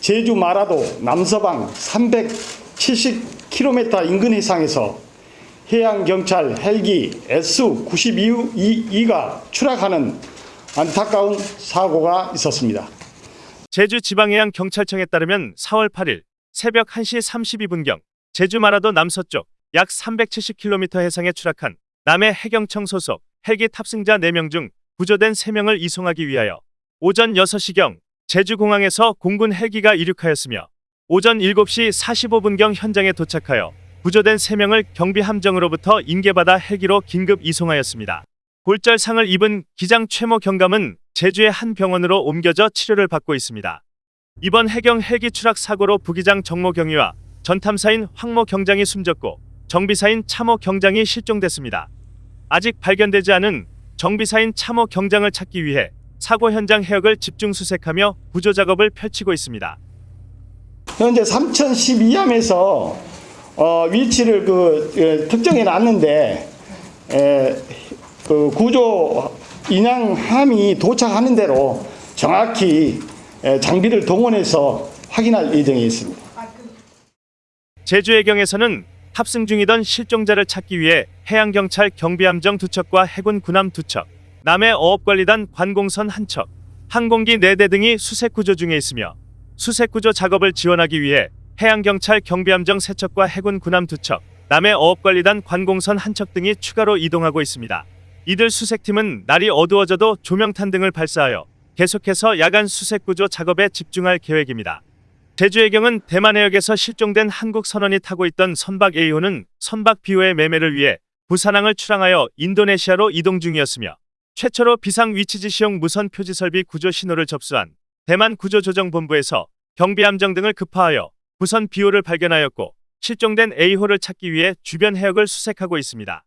제주 마라도 남서방 370km 인근 해상에서 해양경찰 헬기 S-92가 추락하는 안타까운 사고가 있었습니다. 제주 지방해양경찰청에 따르면 4월 8일 새벽 1시 32분경 제주 마라도 남서쪽 약 370km 해상에 추락한 남해 해경청 소속 헬기 탑승자 4명 중 구조된 3명을 이송하기 위하여 오전 6시경 제주공항에서 공군 헬기가 이륙하였으며 오전 7시 45분경 현장에 도착하여 구조된 3명을 경비함정으로부터 인계받아 헬기로 긴급 이송하였습니다. 골절상을 입은 기장 최모 경감은 제주의 한 병원으로 옮겨져 치료를 받고 있습니다. 이번 해경 헬기 추락 사고로 부기장 정모 경위와 전탐사인 황모 경장이 숨졌고 정비사인 차모 경장이 실종됐습니다. 아직 발견되지 않은 정비사인 차모 경장을 찾기 위해 사고 현장 해역을 집중 수색하며 구조 작업을 펼치고 있습니다. 현재 3012함에서 어, 위치를 그 예, 특정해 놨는데 에, 그 구조 인양함이 도착하는 대로 정확히 에, 장비를 동원해서 확인할 예정에 있습니다. 제주 해경에서는 탑승 중이던 실종자를 찾기 위해 해양경찰 경비함정 두 척과 해군 군함 두 척, 남해 어업관리단 관공선 한 척, 항공기 4대 등이 수색구조 중에 있으며 수색구조 작업을 지원하기 위해 해양경찰 경비함정 3척과 해군 군함 2척, 남해 어업관리단 관공선 한 척 등이 추가로 이동하고 있습니다. 이들 수색팀은 날이 어두워져도 조명탄 등을 발사하여 계속해서 야간 수색구조 작업에 집중할 계획입니다. 제주해경은 대만 해역에서 실종된 한국 선원이 타고 있던 선박 A호는 선박 B호의 매매를 위해 부산항을 출항하여 인도네시아로 이동 중이었으며 최초로 비상 위치지 시용 무선 표지 설비 구조 신호를 접수한 대만 구조조정본부에서 경비함정 등을 급파하여 부선 B호를 발견하였고 실종된 A호를 찾기 위해 주변 해역을 수색하고 있습니다.